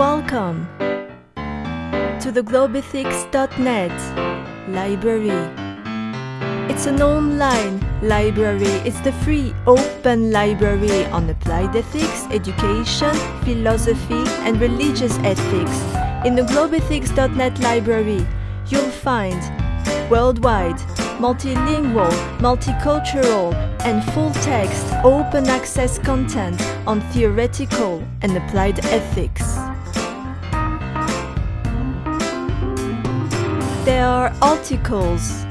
Welcome to the globethics.net library. It's an online library. It's the free open library on applied ethics, education, philosophy, and religious ethics. In the globethics.net library, you'll find worldwide, multilingual, multicultural, and full-text open access content on theoretical and applied ethics. There are articles,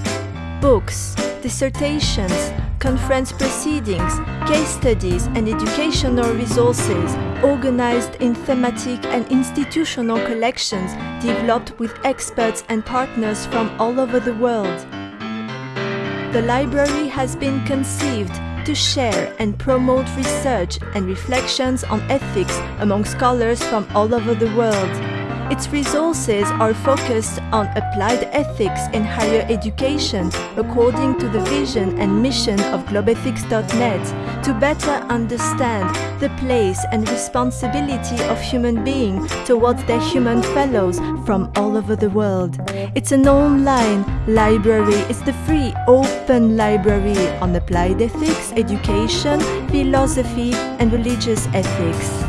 books, dissertations, conference proceedings, case studies, and educational resources organized in thematic and institutional collections developed with experts and partners from all over the world. The library has been conceived to share and promote research and reflections on ethics among scholars from all over the world. Its resources are focused on applied ethics in higher education according to the vision and mission of globethics.net to better understand the place and responsibility of human beings towards their human fellows from all over the world. It's an online library. It's the free open library on applied ethics, education, philosophy and religious ethics.